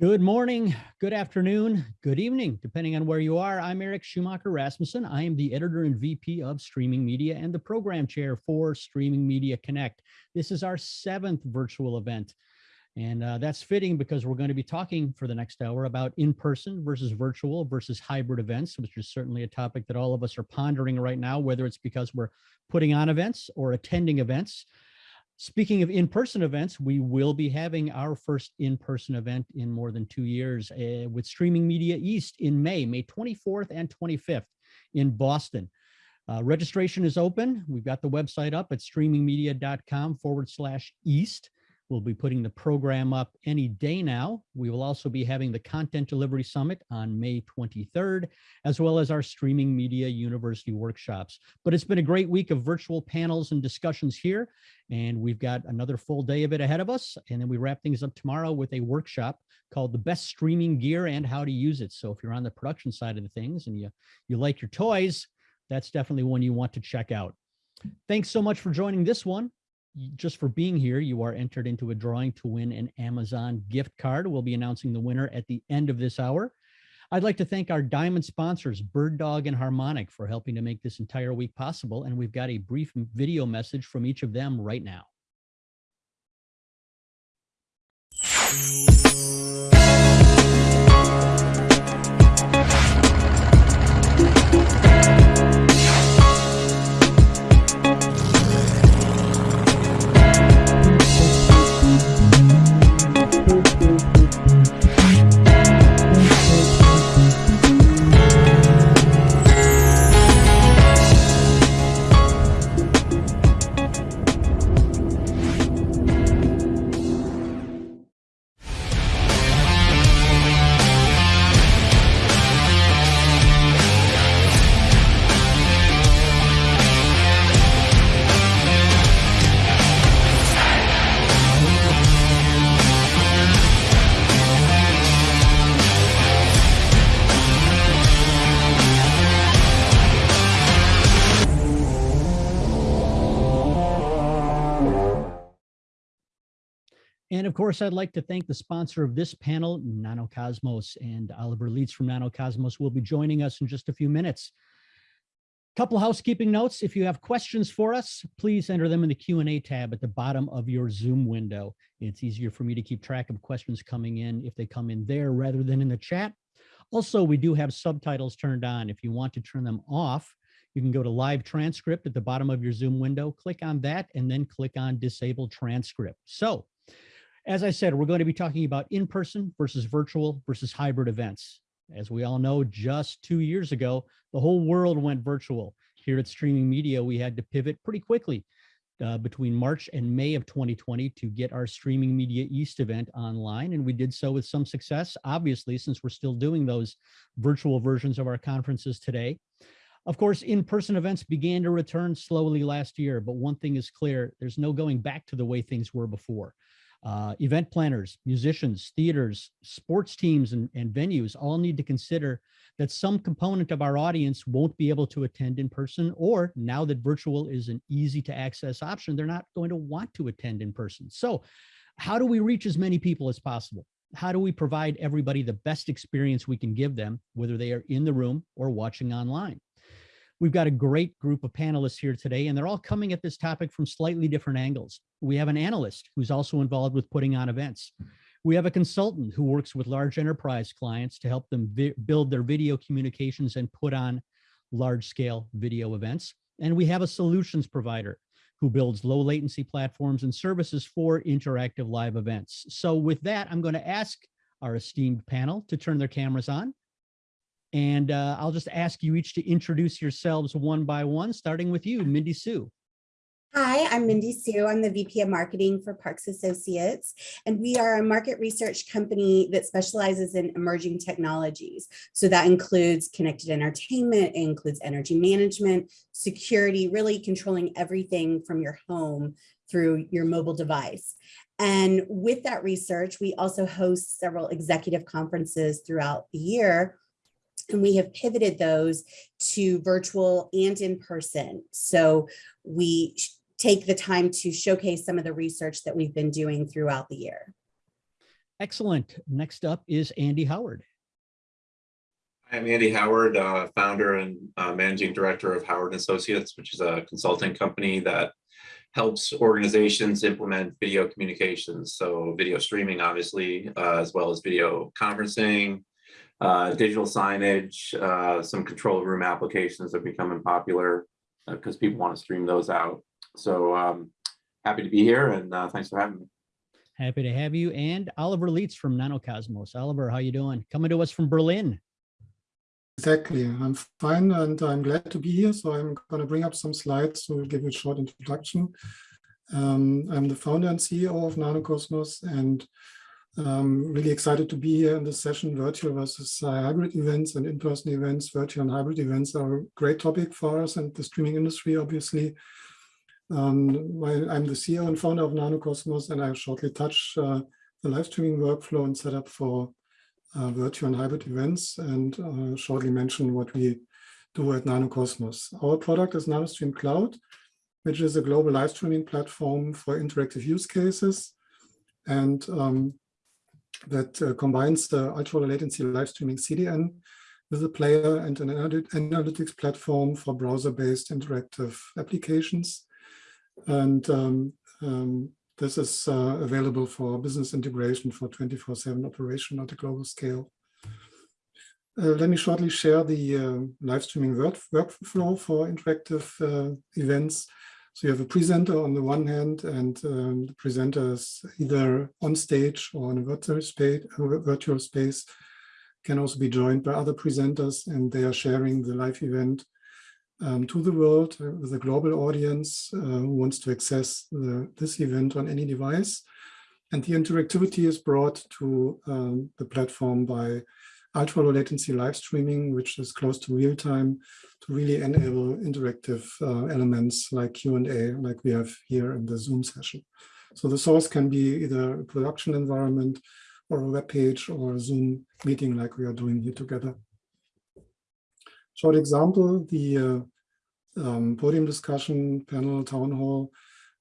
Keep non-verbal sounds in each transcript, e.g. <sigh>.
Good morning, good afternoon, good evening, depending on where you are. I'm Eric Schumacher Rasmussen. I am the editor and VP of Streaming Media and the program chair for Streaming Media Connect. This is our seventh virtual event. And uh, that's fitting because we're going to be talking for the next hour about in-person versus virtual versus hybrid events, which is certainly a topic that all of us are pondering right now, whether it's because we're putting on events or attending events. Speaking of in-person events, we will be having our first in-person event in more than two years uh, with Streaming Media East in May, May 24th and 25th in Boston. Uh, registration is open. We've got the website up at streamingmedia.com forward slash East. We'll be putting the program up any day now. We will also be having the Content Delivery Summit on May 23rd, as well as our Streaming Media University workshops. But it's been a great week of virtual panels and discussions here, and we've got another full day of it ahead of us. And then we wrap things up tomorrow with a workshop called The Best Streaming Gear and How to Use It. So if you're on the production side of the things and you, you like your toys, that's definitely one you want to check out. Thanks so much for joining this one just for being here, you are entered into a drawing to win an Amazon gift card. We'll be announcing the winner at the end of this hour. I'd like to thank our diamond sponsors, BirdDog and Harmonic, for helping to make this entire week possible. And we've got a brief video message from each of them right now. Course, I'd like to thank the sponsor of this panel, Nanocosmos, and Oliver Lietz from Nanocosmos will be joining us in just a few minutes. Couple housekeeping notes. If you have questions for us, please enter them in the Q&A tab at the bottom of your Zoom window. It's easier for me to keep track of questions coming in if they come in there rather than in the chat. Also, we do have subtitles turned on. If you want to turn them off, you can go to live transcript at the bottom of your Zoom window, click on that, and then click on disable transcript. So as I said, we're going to be talking about in-person versus virtual versus hybrid events. As we all know, just two years ago, the whole world went virtual. Here at Streaming Media, we had to pivot pretty quickly uh, between March and May of 2020 to get our Streaming Media East event online. And we did so with some success, obviously, since we're still doing those virtual versions of our conferences today. Of course, in-person events began to return slowly last year, but one thing is clear, there's no going back to the way things were before uh, event planners, musicians, theaters, sports teams, and, and venues all need to consider that some component of our audience won't be able to attend in person, or now that virtual is an easy to access option, they're not going to want to attend in person. So how do we reach as many people as possible? How do we provide everybody the best experience we can give them, whether they are in the room or watching online? We've got a great group of panelists here today, and they're all coming at this topic from slightly different angles. We have an analyst who's also involved with putting on events. We have a consultant who works with large enterprise clients to help them build their video communications and put on large scale video events. And we have a solutions provider who builds low latency platforms and services for interactive live events. So with that, I'm going to ask our esteemed panel to turn their cameras on and uh, I'll just ask you each to introduce yourselves one by one, starting with you, Mindy Sue. Hi, I'm Mindy Sue. I'm the VP of Marketing for Parks Associates, and we are a market research company that specializes in emerging technologies. So that includes connected entertainment, includes energy management, security, really controlling everything from your home through your mobile device. And with that research, we also host several executive conferences throughout the year and we have pivoted those to virtual and in person. So we take the time to showcase some of the research that we've been doing throughout the year. Excellent. Next up is Andy Howard. I'm Andy Howard, uh, founder and uh, managing director of Howard Associates, which is a consulting company that helps organizations implement video communications. So video streaming, obviously, uh, as well as video conferencing, uh, digital signage, uh, some control room applications are becoming popular because people want to stream those out. So um, happy to be here and uh, thanks for having me. Happy to have you. And Oliver Lietz from Nanocosmos. Oliver, how you doing? Coming to us from Berlin. Exactly. I'm fine and I'm glad to be here. So I'm going to bring up some slides to give you a short introduction. Um, I'm the founder and CEO of Nanocosmos and I'm really excited to be here in this session, virtual versus uh, hybrid events and in-person events. Virtual and hybrid events are a great topic for us and the streaming industry, obviously. Um, I'm the CEO and founder of Nanocosmos and I'll shortly touch uh, the live streaming workflow and setup for uh, virtual and hybrid events and uh, shortly mention what we do at Nanocosmos. Our product is NanoStream Cloud, which is a global live streaming platform for interactive use cases and um, that uh, combines the ultra low latency live streaming CDN with a player and an analytics platform for browser-based interactive applications. And um, um, this is uh, available for business integration for 24-7 operation at a global scale. Uh, let me shortly share the uh, live streaming work workflow for interactive uh, events. So you have a presenter on the one hand, and um, the presenter is either on stage or in a virtual space, virtual space, can also be joined by other presenters, and they are sharing the live event um, to the world uh, with a global audience uh, who wants to access the, this event on any device. And the interactivity is brought to um, the platform by ultra low latency live streaming, which is close to real time to really enable interactive uh, elements like Q&A, like we have here in the Zoom session. So the source can be either a production environment or a web page or a Zoom meeting like we are doing here together. Short example, the uh, um, podium discussion, panel, town hall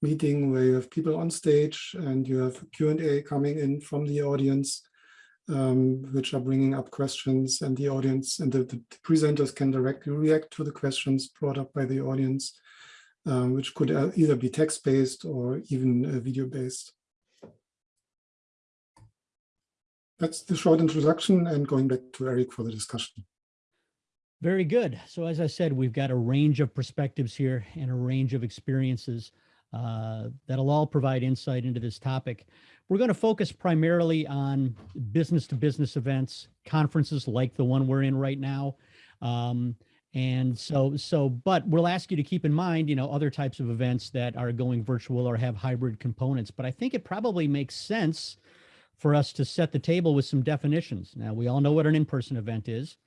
meeting where you have people on stage and you have Q&A coming in from the audience, um, which are bringing up questions and the audience and the, the, presenters can directly react to the questions brought up by the audience, um, which could uh, either be text-based or even uh, video-based. That's the short introduction and going back to Eric for the discussion. Very good. So as I said, we've got a range of perspectives here and a range of experiences uh, that'll all provide insight into this topic. We're going to focus primarily on business to business events, conferences like the one we're in right now. Um, and so, so, but we'll ask you to keep in mind, you know, other types of events that are going virtual or have hybrid components. But I think it probably makes sense for us to set the table with some definitions. Now, we all know what an in-person event is.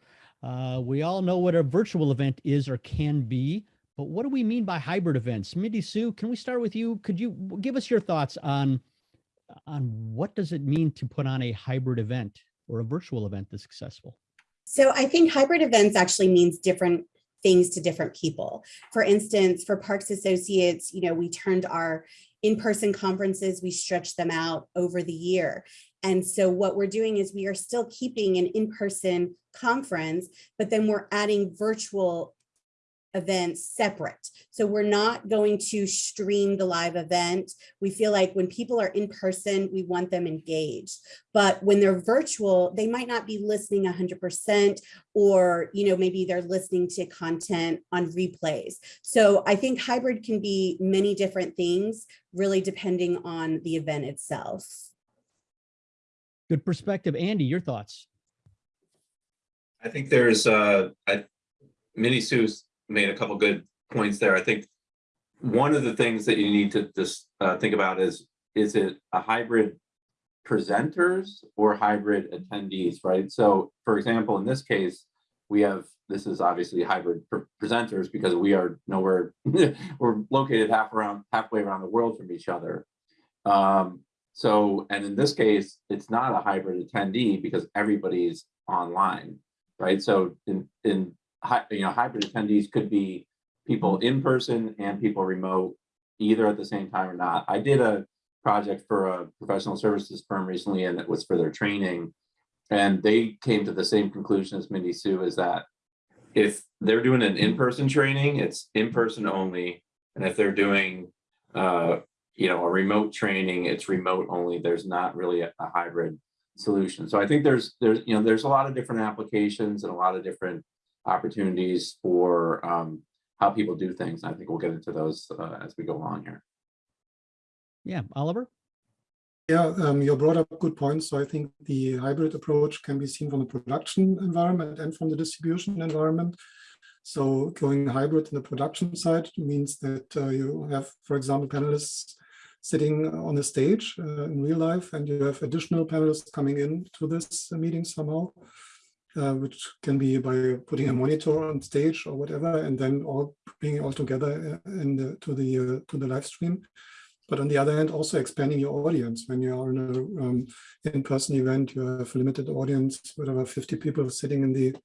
Uh, we all know what a virtual event is or can be, but what do we mean by hybrid events? Mindy Sue, can we start with you? Could you give us your thoughts on, on what does it mean to put on a hybrid event or a virtual event that's successful? So I think hybrid events actually means different things to different people. For instance, for Parks Associates, you know, we turned our in-person conferences, we stretched them out over the year. And so what we're doing is we are still keeping an in-person conference, but then we're adding virtual events separate. So we're not going to stream the live event. We feel like when people are in person, we want them engaged. But when they're virtual, they might not be listening 100% or, you know, maybe they're listening to content on replays. So I think hybrid can be many different things, really depending on the event itself. Good perspective. Andy, your thoughts? I think there's, uh, I, Mindy Sue's made a couple good points there. I think one of the things that you need to just uh, think about is, is it a hybrid presenters or hybrid attendees, right? So for example, in this case, we have, this is obviously hybrid presenters because we are nowhere, <laughs> we're located half around, halfway around the world from each other. Um, so, and in this case, it's not a hybrid attendee because everybody's online, right? So in, in you know, hybrid attendees could be people in person and people remote, either at the same time or not. I did a project for a professional services firm recently, and it was for their training. And they came to the same conclusion as Mindy Sue is that if they're doing an in-person training, it's in-person only. And if they're doing, uh, you know, a remote training, it's remote only. There's not really a, a hybrid solution. So I think there's, there's, you know, there's a lot of different applications and a lot of different opportunities for um, how people do things. And I think we'll get into those uh, as we go along here. Yeah, Oliver? Yeah, um, you brought up good points. So I think the hybrid approach can be seen from the production environment and from the distribution environment. So going hybrid in the production side means that uh, you have, for example, panelists sitting on the stage uh, in real life, and you have additional panelists coming in to this meeting somehow, uh, which can be by putting a monitor on stage or whatever, and then all bringing it all together uh, in the, to the uh, to the live stream but on the other hand, also expanding your audience. When you are in a um, in-person event, you have a limited audience, whatever, 50 people sitting in the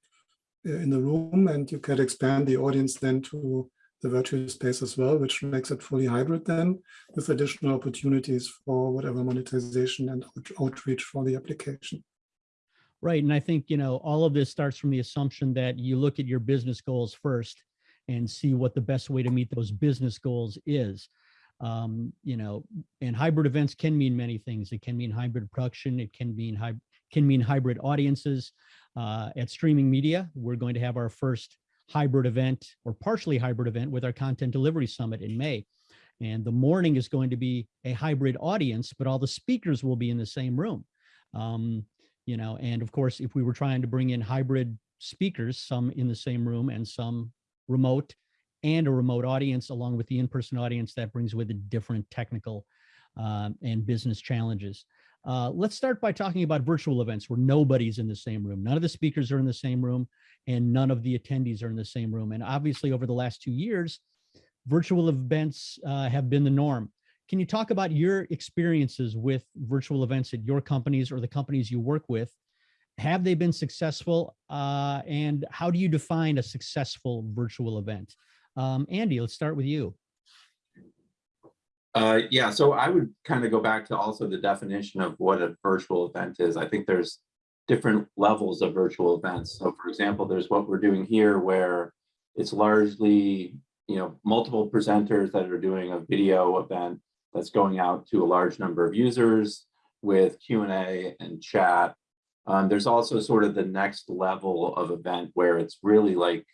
uh, in the room, and you can expand the audience then to the virtual space as well, which makes it fully hybrid then, with additional opportunities for whatever monetization and out outreach for the application. Right. And I think, you know, all of this starts from the assumption that you look at your business goals first and see what the best way to meet those business goals is. Um, you know, and hybrid events can mean many things. It can mean hybrid production. It can mean hy can mean hybrid audiences. Uh, at Streaming Media, we're going to have our first hybrid event or partially hybrid event with our Content Delivery Summit in May. And the morning is going to be a hybrid audience, but all the speakers will be in the same room. Um, you know, and of course, if we were trying to bring in hybrid speakers, some in the same room and some remote, and a remote audience along with the in-person audience that brings with it different technical um, and business challenges. Uh, let's start by talking about virtual events where nobody's in the same room. None of the speakers are in the same room and none of the attendees are in the same room. And obviously over the last two years, virtual events uh, have been the norm. Can you talk about your experiences with virtual events at your companies or the companies you work with? Have they been successful? Uh, and how do you define a successful virtual event? Um, Andy, let's start with you. Uh, yeah, so I would kind of go back to also the definition of what a virtual event is. I think there's different levels of virtual events. So for example, there's what we're doing here where it's largely, you know, multiple presenters that are doing a video event that's going out to a large number of users with Q&A and chat. Um, there's also sort of the next level of event where it's really like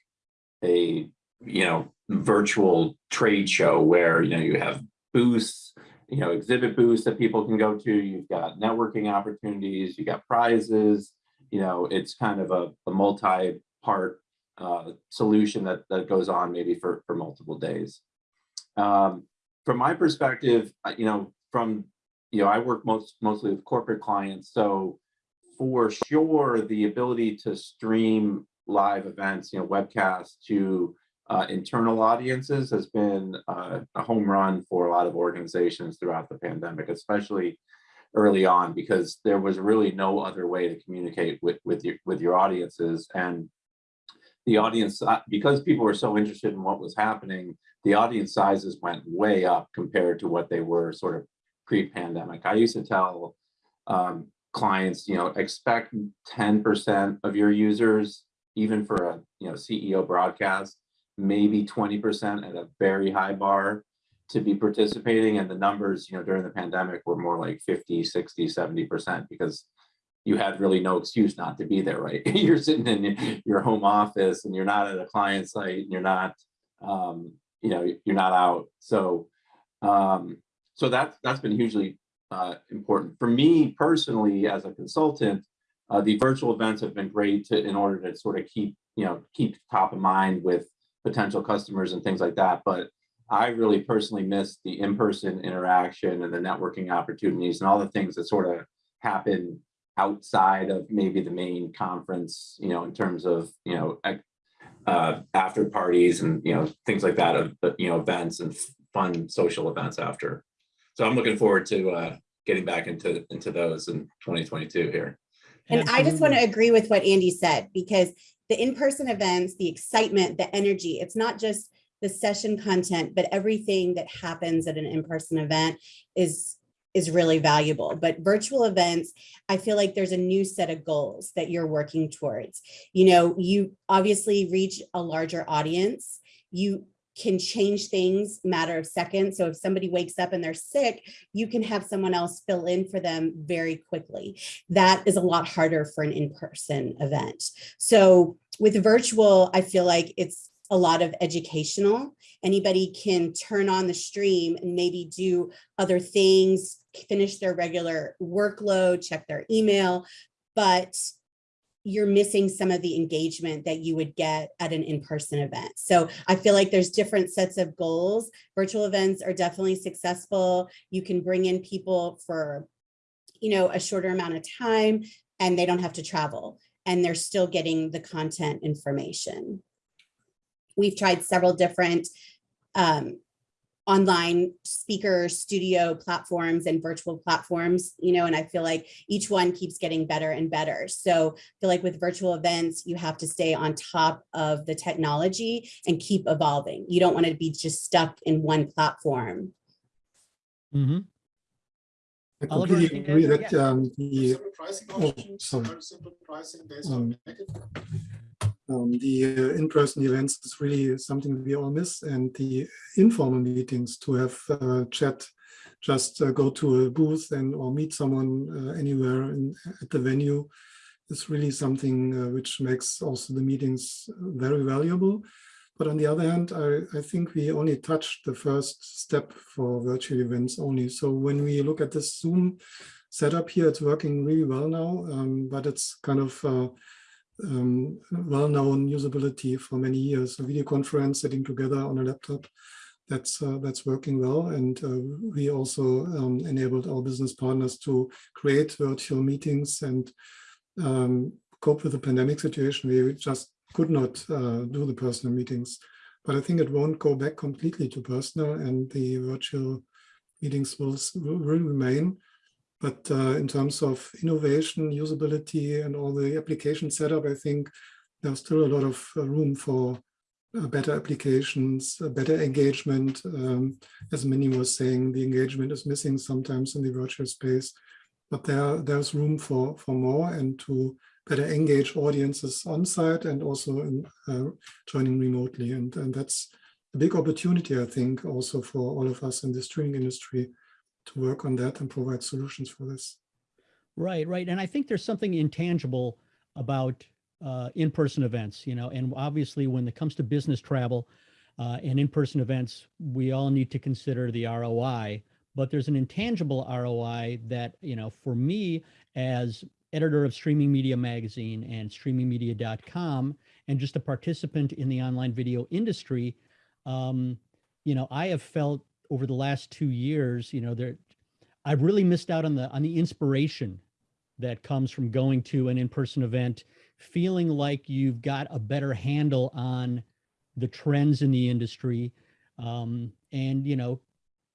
a, you know, virtual trade show where, you know, you have booths, you know, exhibit booths that people can go to. You've got networking opportunities, you got prizes, you know, it's kind of a, a multi-part uh, solution that, that goes on maybe for, for multiple days. Um, from my perspective, you know, from, you know, I work most mostly with corporate clients. So for sure, the ability to stream live events, you know, webcasts to uh, internal audiences has been uh, a home run for a lot of organizations throughout the pandemic, especially early on, because there was really no other way to communicate with, with, your, with your audiences. And the audience, uh, because people were so interested in what was happening, the audience sizes went way up compared to what they were sort of pre-pandemic. I used to tell um, clients, you know, expect 10% of your users, even for a you know CEO broadcast, maybe 20% at a very high bar to be participating. And the numbers, you know, during the pandemic were more like 50, 60, 70% because you had really no excuse not to be there, right? <laughs> you're sitting in your home office and you're not at a client site and you're not, um, you know, you're not out. So, um, so that's, that's been hugely uh, important. For me personally, as a consultant, uh, the virtual events have been great to, in order to sort of keep, you know, keep top of mind with potential customers and things like that. But I really personally miss the in-person interaction and the networking opportunities and all the things that sort of happen outside of maybe the main conference, you know, in terms of, you know, uh, after parties and, you know, things like that, of you know, events and fun social events after. So I'm looking forward to uh, getting back into, into those in 2022 here. And I just want to agree with what Andy said, because the in-person events, the excitement, the energy, it's not just the session content, but everything that happens at an in-person event is is really valuable. But virtual events, I feel like there's a new set of goals that you're working towards. You know, you obviously reach a larger audience. You can change things matter of seconds. So if somebody wakes up and they're sick, you can have someone else fill in for them very quickly. That is a lot harder for an in-person event. So with virtual, I feel like it's a lot of educational. Anybody can turn on the stream and maybe do other things, finish their regular workload, check their email, but you're missing some of the engagement that you would get at an in-person event. So I feel like there's different sets of goals. Virtual events are definitely successful. You can bring in people for, you know, a shorter amount of time and they don't have to travel and they're still getting the content information. We've tried several different um, online speaker studio platforms and virtual platforms, you know, and I feel like each one keeps getting better and better. So I feel like with virtual events, you have to stay on top of the technology and keep evolving. You don't want to be just stuck in one platform. Mhm. I completely agree that um, the Simple pricing Oh, sorry. simple pricing based Um, on packet. Um, the uh, in-person events is really something we all miss, and the informal meetings to have uh, chat, just uh, go to a booth and or meet someone uh, anywhere in, at the venue is really something uh, which makes also the meetings very valuable. But on the other hand, I, I think we only touched the first step for virtual events only. So when we look at this Zoom setup here, it's working really well now, um, but it's kind of uh, um, well-known usability for many years. A video conference sitting together on a laptop, that's uh, that's working well. And uh, we also um, enabled our business partners to create virtual meetings and um, cope with the pandemic situation. We just could not uh, do the personal meetings. But I think it won't go back completely to personal and the virtual meetings will, will will remain. But uh, in terms of innovation, usability, and all the application setup, I think there's still a lot of uh, room for uh, better applications, uh, better engagement. Um, as Mindy was saying, the engagement is missing sometimes in the virtual space, but there there's room for for more and to better engage audiences on site and also in uh, joining remotely. And, and that's a big opportunity, I think, also for all of us in the streaming industry to work on that and provide solutions for this. Right, right. And I think there's something intangible about uh, in-person events, you know, and obviously when it comes to business travel uh, and in-person events, we all need to consider the ROI, but there's an intangible ROI that, you know, for me as editor of Streaming Media Magazine and streamingmedia.com and just a participant in the online video industry, um, you know, I have felt over the last two years, you know, there, I've really missed out on the on the inspiration that comes from going to an in-person event, feeling like you've got a better handle on the trends in the industry, um, and you know,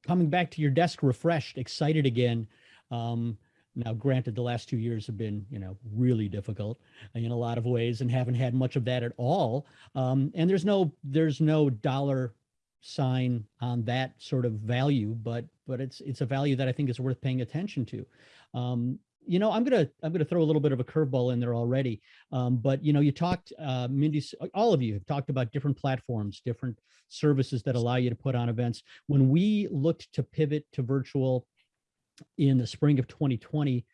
coming back to your desk refreshed, excited again. Um, now, granted, the last two years have been, you know, really difficult in a lot of ways, and haven't had much of that at all. Um, and there's no there's no dollar sign on that sort of value, but but it's it's a value that I think is worth paying attention to. Um, you know, I'm gonna I'm gonna throw a little bit of a curveball in there already. Um, but you know, you talked, uh, Mindy, all of you have talked about different platforms, different services that allow you to put on events. When we looked to pivot to virtual in the spring of 2020,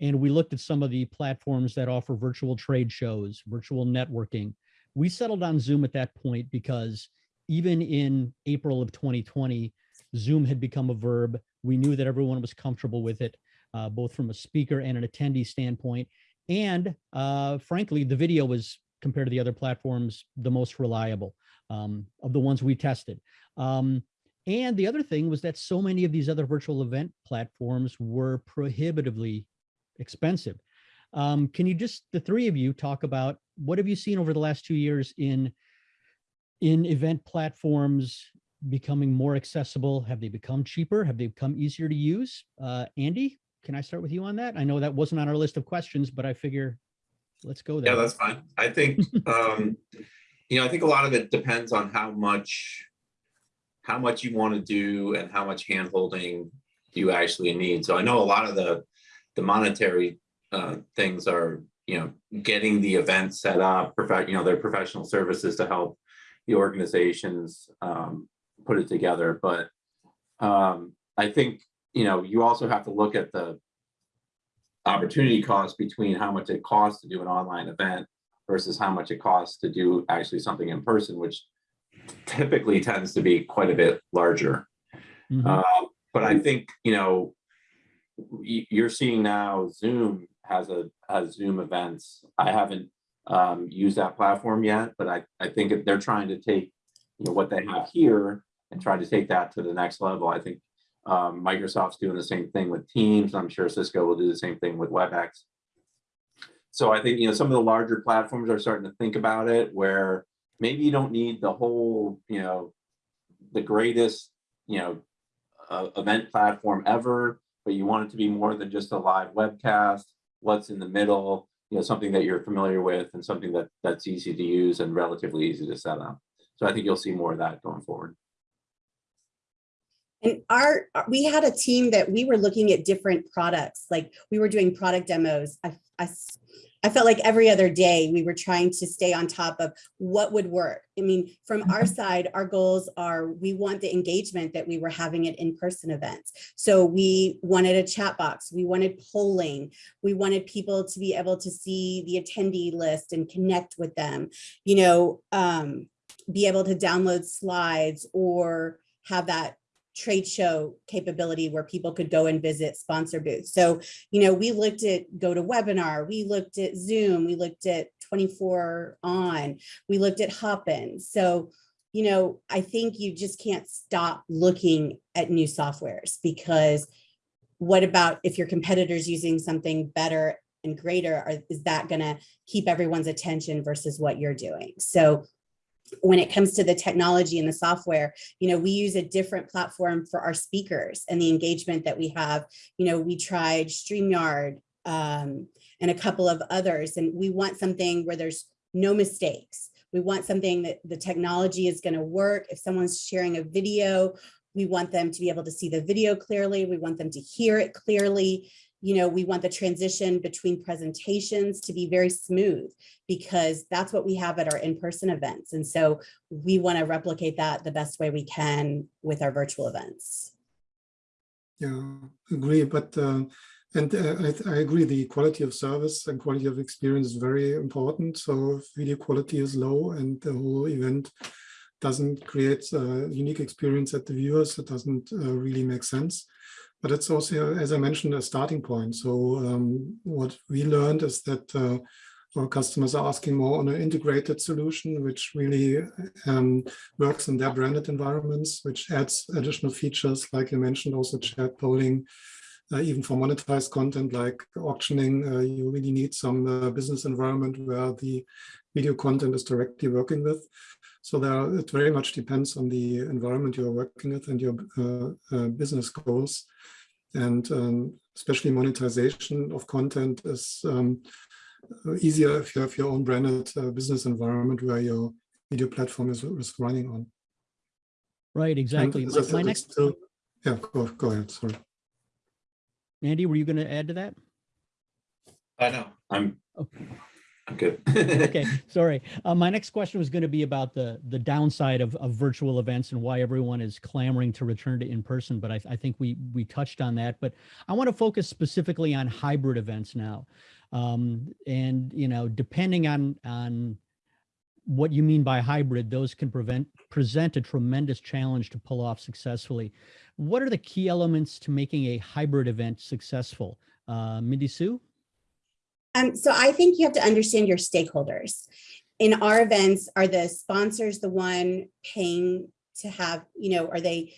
and we looked at some of the platforms that offer virtual trade shows, virtual networking, we settled on Zoom at that point because even in April of 2020, Zoom had become a verb. We knew that everyone was comfortable with it, uh, both from a speaker and an attendee standpoint. And uh, frankly, the video was, compared to the other platforms, the most reliable um, of the ones we tested. Um, and the other thing was that so many of these other virtual event platforms were prohibitively expensive. Um, can you just, the three of you, talk about what have you seen over the last two years in in event platforms becoming more accessible? Have they become cheaper? Have they become easier to use? Uh, Andy, can I start with you on that? I know that wasn't on our list of questions, but I figure let's go there. Yeah, that's fine. I think, <laughs> um, you know, I think a lot of it depends on how much, how much you want to do and how much hand holding you actually need. So I know a lot of the, the monetary uh, things are, you know, getting the event set up, you know, their professional services to help the organizations um, put it together. But um, I think, you know, you also have to look at the opportunity cost between how much it costs to do an online event versus how much it costs to do actually something in person, which typically tends to be quite a bit larger. Mhm. Uh, But I think, you know, you're seeing now Zoom has a, has Zoom events. I haven't um, used that platform yet, but I, I think they're trying to take, you know, what they have here and try to take that to the next level. I think um, Microsoft's doing the same thing with Teams. I'm sure Cisco will do the same thing with WebEx. So I think, you know, some of the larger platforms are starting to think about it where maybe you don't need the whole, you know, the greatest, you know, uh, event platform ever, but you want it to be more than just a live webcast, what's in the middle, you know, something that you're familiar with and something that that's easy to use and relatively easy to set up. So I think you'll see more of that going forward. And our, we had a team that we were looking at different products, like we were doing product demos. I, I I felt like every other day we were trying to stay on top of what would work. I mean, from our side, our goals are, we want the engagement that we were having at in-person events. So we wanted a chat box, we wanted polling, we wanted people to be able to see the attendee list and connect with them, you know, um, be able to download slides or have that trade show capability where people could go and visit sponsor booths. So, you know, we looked at GoToWebinar, we looked at Zoom, we looked at 24 on, we looked at Hopin. So, you know, I think you just can't stop looking at new softwares because what about if your competitor's using something better and greater, are, is that gonna keep everyone's attention versus what you're doing? So when it comes to the technology and the software, you know, we use a different platform for our speakers and the engagement that we have. You know, we tried StreamYard um, and a couple of others, and we want something where there's no mistakes. We want something that the technology is going to work. If someone's sharing a video, we want them to be able to see the video clearly. We want them to hear it clearly. You know, we want the transition between presentations to be very smooth because that's what we have at our in-person events. And so we want to replicate that the best way we can with our virtual events. Yeah, agree. But uh, and uh, I, I agree. The quality of service and quality of experience is very important. So if video quality is low and the whole event doesn't create a unique experience at the viewers, it doesn't uh, really make sense. But it's also, as I mentioned, a starting point. So um, what we learned is that uh, our customers are asking more on an integrated solution, which really um, works in their branded environments, which adds additional features, like you mentioned, also chat polling, uh, even for monetized content like auctioning, uh, you really need some uh, business environment where the video content is directly working with. So there, it very much depends on the environment you're working with and your uh, uh, business goals. And um, especially monetization of content is um, easier if you have your own branded uh, business environment where your video platform is, is running on. Right, exactly. as I My- My next, still- Yeah, go, go ahead, sorry. Andy, were you going to add to that? I know. I'm, Okay. Good. <laughs> Okay, sorry. Uh, my next question was going to be about the the downside of, of virtual events and why everyone is clamoring to return to in person. But I, I think we we touched on that. But I want to focus specifically on hybrid events now, um, and you know, depending on on what you mean by hybrid, those can prevent present a tremendous challenge to pull off successfully. What are the key elements to making a hybrid event successful? Uh, Mindy Sue? Um, so I think you have to understand your stakeholders. In our events, are the sponsors the one paying to have, you know, are they,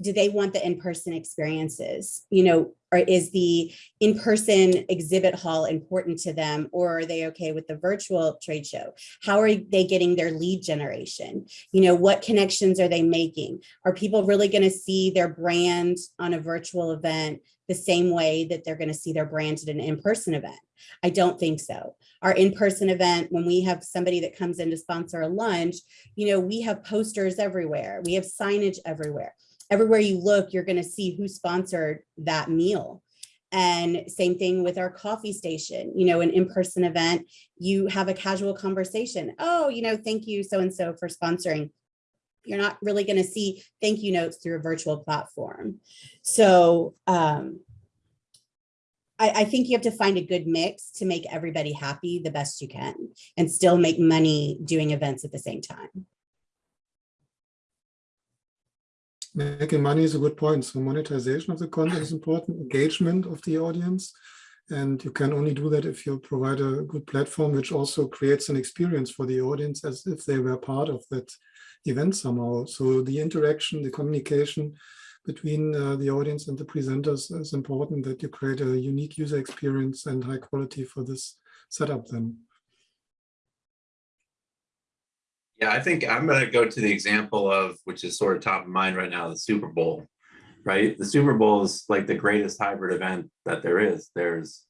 do they want the in-person experiences? You know, or is the in-person exhibit hall important to them or are they okay with the virtual trade show? How are they getting their lead generation? You know, what connections are they making? Are people really going to see their brand on a virtual event the same way that they're going to see their brand at an in-person event? I don't think so. Our in-person event, when we have somebody that comes in to sponsor a lunch, you know, we have posters everywhere. We have signage everywhere. Everywhere you look, you're going to see who sponsored that meal. And same thing with our coffee station, you know, an in-person event, you have a casual conversation. Oh, you know, thank you so-and-so for sponsoring. You're not really going to see thank you notes through a virtual platform. So um, I, I think you have to find a good mix to make everybody happy the best you can and still make money doing events at the same time. Making money is a good point. So monetization of the content is important, engagement of the audience. And you can only do that if you provide a good platform, which also creates an experience for the audience as if they were part of that event somehow. So the interaction, the communication between uh, the audience and the presenters is important that you create a unique user experience and high quality for this setup then. Yeah, I think I'm gonna go to the example of, which is sort of top of mind right now, the Super Bowl. Right? The Super Bowl is like the greatest hybrid event that there is. There's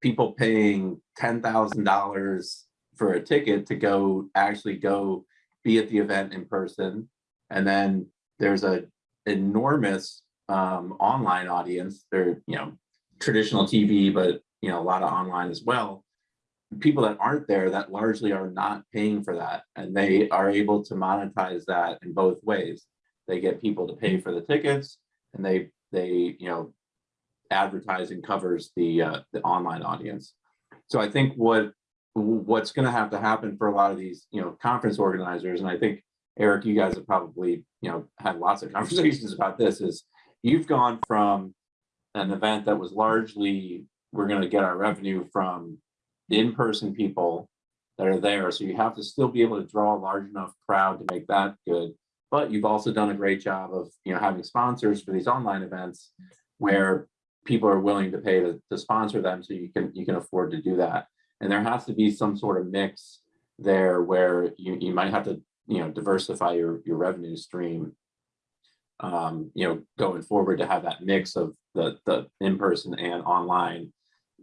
people paying ten thousand dollars for a ticket to go actually go be at the event in person. And then there's a enormous um, online audience. They're, you know, traditional TV, but you know, a lot of online as well people that aren't there that largely are not paying for that and they are able to monetize that in both ways. They get people to pay for the tickets and they they you know advertising covers the uh, the online audience. So i think what what's going to have to happen for a lot of these you know conference organizers and i think eric you guys have probably you know had lots of <laughs> conversations about this is you've gone from an event that was largely we're going to get our revenue from in-person people that are there. So you have to still be able to draw a large enough crowd to make that good. But you've also done a great job of you know having sponsors for these online events where people are willing to pay to, to sponsor them so you can you can afford to do that. And there has to be some sort of mix there where you, you might have to you know diversify your, your revenue stream um, you know, going forward to have that mix of the the in-person and online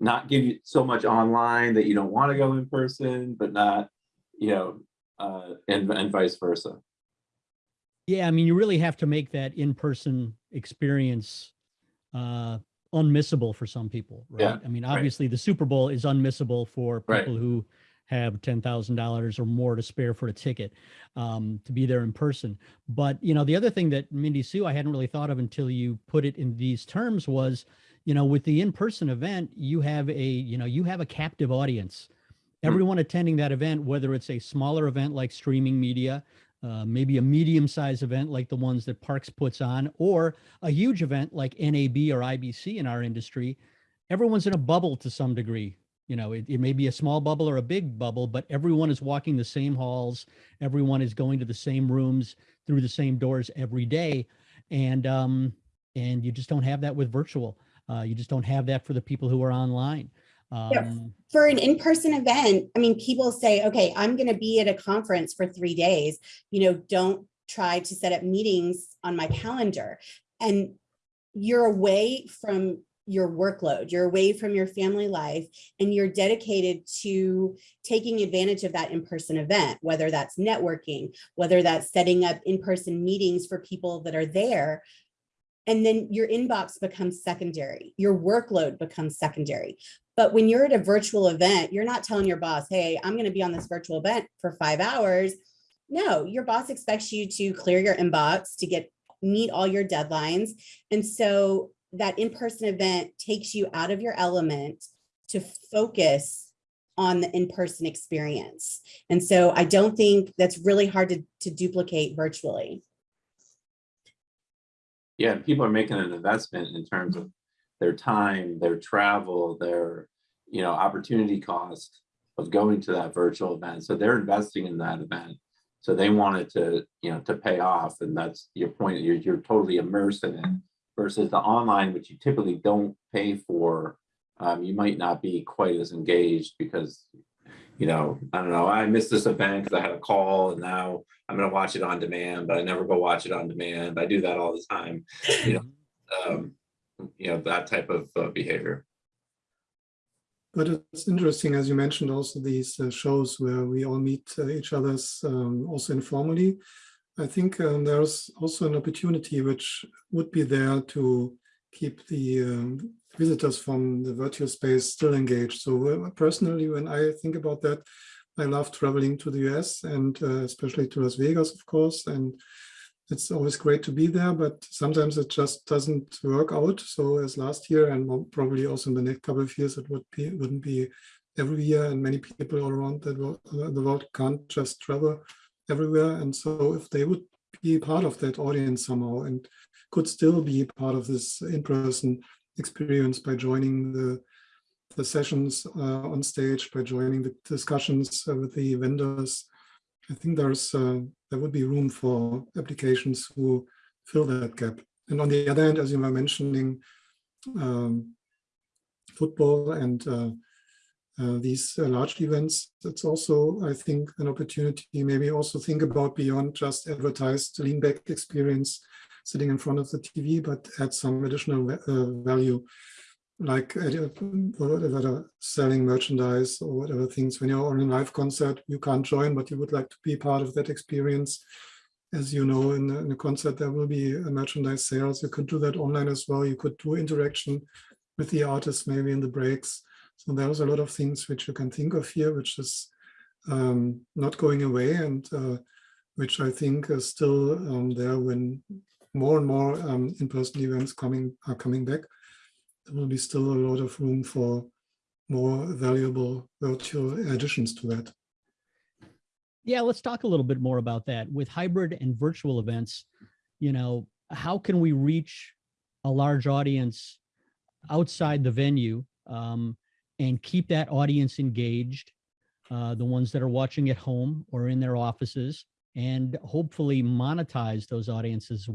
not give you so much online that you don't want to go in person, but not, you know, uh, and, and vice versa. Yeah, I mean, you really have to make that in-person experience uh, unmissable for some people, right? Yeah, I mean, right. obviously, the Super Bowl is unmissable for Right. people who have ten thousand dollars or more to spare for a ticket um, to be there in person. But you know, the other thing that Mindy Sue I hadn't really thought of until you put it in these terms was, you know, with the in-person event, you have a you know you have a captive audience. Everyone attending that event, whether it's a smaller event like streaming media, uh, maybe a medium-sized event like the ones that Parks puts on, or a huge event like NAB or IBC in our industry, everyone's in a bubble to some degree. You know, it, it may be a small bubble or a big bubble, but everyone is walking the same halls. Everyone is going to the same rooms through the same doors every day, and um, and you just don't have that with virtual. Uh, you just don't have that for the people who are online. Yeah. Um, for an in-person event, I mean, people say, okay, I'm going to be at a conference for three days. You know, don't try to set up meetings on my calendar. And you're away from your workload, you're away from your family life, and you're dedicated to taking advantage of that in-person event, whether that's networking, whether that's setting up in-person meetings for people that are there. And then your inbox becomes secondary, your workload becomes secondary. But when you're at a virtual event, you're not telling your boss, hey, I'm going to be on this virtual event for five hours. No, your boss expects you to clear your inbox to get meet all your deadlines. And so that in-person event takes you out of your element to focus on the in-person experience. And so I don't think that's really hard to, to duplicate virtually. Yeah, people are making an investment in terms of their time, their travel, their, you know, opportunity cost of going to that virtual event. So they're investing in that event. So they want it to, you know, to pay off. And that's your point. You're, you're totally immersed in it versus the online, which you typically don't pay for. Um, you might not be quite as engaged because, you know, I don't know, I missed this event because I had a call and now I'm going to watch it on demand, but I never go watch it on demand. I do that all the time. You know, um, you know, that type of uh, behavior. But it's interesting, as you mentioned, also these uh, shows where we all meet uh, each other's um, also informally. I think um, there's also an opportunity which would be there to keep the um, visitors from the virtual space still engaged. So uh, personally, when I think about that, I love traveling to the US and uh, especially to Las Vegas, of course, and it's always great to be there, but sometimes it just doesn't work out. So as last year and probably also in the next couple of years, it would be wouldn't be every year, and many people all around the world, the world can't just travel everywhere. And so if they would be part of that audience somehow and could still be part of this in-person experience by joining the the sessions uh, on stage, by joining the discussions with the vendors, I think there's uh, there would be room for applications who fill that gap. And on the other hand, as you were mentioning, um, football and uh, uh, these uh, large events, it's also, I think, an opportunity maybe also think about beyond just advertised lean back experience sitting in front of the TV, but add some additional uh, value like uh, whatever selling merchandise or whatever things. When you're on a live concert you can't join but you would like to be part of that experience. As you know in in a concert there will be a merchandise sales. You could do that online as well. You could do interaction with the artists maybe in the breaks. So there's a lot of things which you can think of here which is um, not going away and uh, which i think is still um, there when more and more um, in-person events coming are coming back there will be still a lot of room for more valuable virtual additions to that. Yeah, let's talk a little bit more about that. With hybrid and virtual events, you know, how can we reach a large audience outside the venue um, and keep that audience engaged, uh, the ones that are watching at home or in their offices, and hopefully monetize those audiences